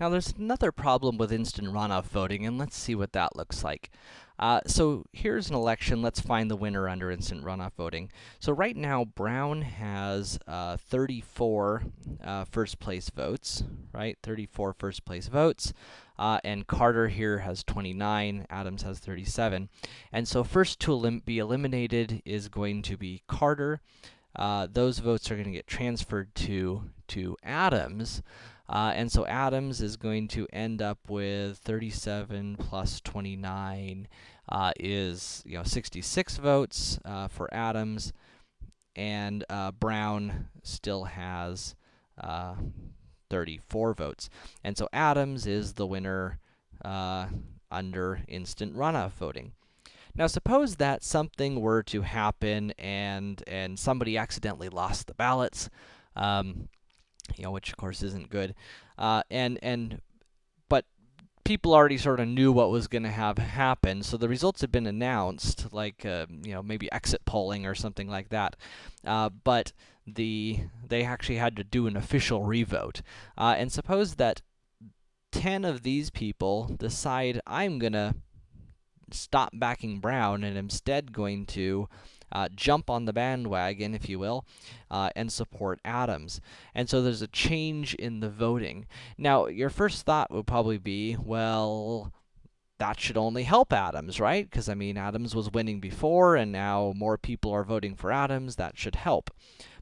Now there's another problem with instant runoff voting, and let's see what that looks like. Uh, so here's an election, let's find the winner under instant runoff voting. So right now, Brown has uh, 34 uh, first place votes, right? 34 first place votes. Uh, and Carter here has 29, Adams has 37. And so first to elim be eliminated is going to be Carter. Uh, those votes are going to get transferred to, to Adams. Uh, and so Adams is going to end up with 37 plus 29 uh, is, you know, 66 votes uh, for Adams, and uh, Brown still has uh, 34 votes. And so Adams is the winner uh, under instant runoff voting. Now suppose that something were to happen and and somebody accidentally lost the ballots. Um, you know, which of course isn't good. Uh, and, and, but people already sort of knew what was going to have happen, so the results had been announced, like, uh, you know, maybe exit polling or something like that. Uh, but the, they actually had to do an official revote. Uh, and suppose that 10 of these people decide, I'm gonna stop backing Brown and instead going to uh, jump on the bandwagon, if you will, uh, and support Adams. And so there's a change in the voting. Now, your first thought would probably be, well, that should only help Adams, right? Because, I mean, Adams was winning before, and now more people are voting for Adams. That should help.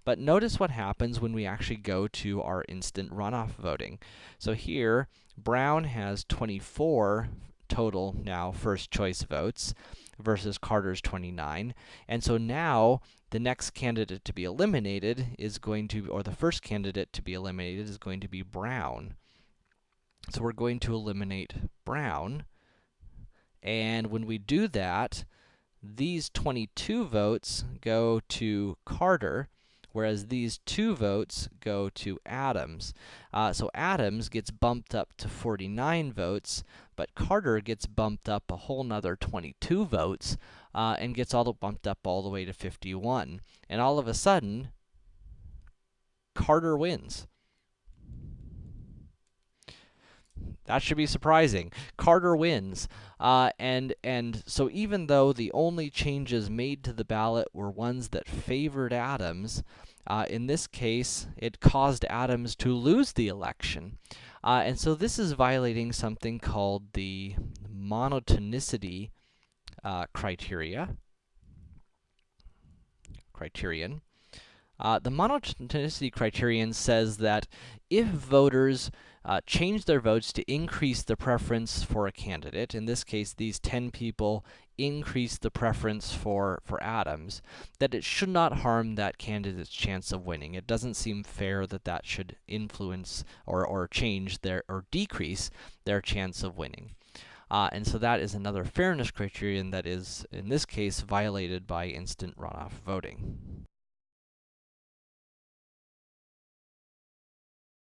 But notice what happens when we actually go to our instant runoff voting. So here, Brown has 24 total now first choice votes versus Carter's 29. And so now, the next candidate to be eliminated is going to, or the first candidate to be eliminated is going to be Brown. So we're going to eliminate Brown. And when we do that, these 22 votes go to Carter, whereas these two votes go to Adams. Uh, so Adams gets bumped up to 49 votes, but Carter gets bumped up a whole nother 22 votes, uh, and gets all the bumped up all the way to 51. And all of a sudden, Carter wins. That should be surprising. Carter wins. Uh, and, and so even though the only changes made to the ballot were ones that favored Adams, uh, in this case, it caused Adams to lose the election. Uh, and so this is violating something called the monotonicity uh, criteria, criterion. Uh, the monotonicity criterion says that if voters uh, change their votes to increase the preference for a candidate, in this case, these 10 people increase the preference for, for Adams, that it should not harm that candidate's chance of winning. It doesn't seem fair that that should influence or, or change their, or decrease their chance of winning. Uh, and so that is another fairness criterion that is, in this case, violated by instant runoff voting.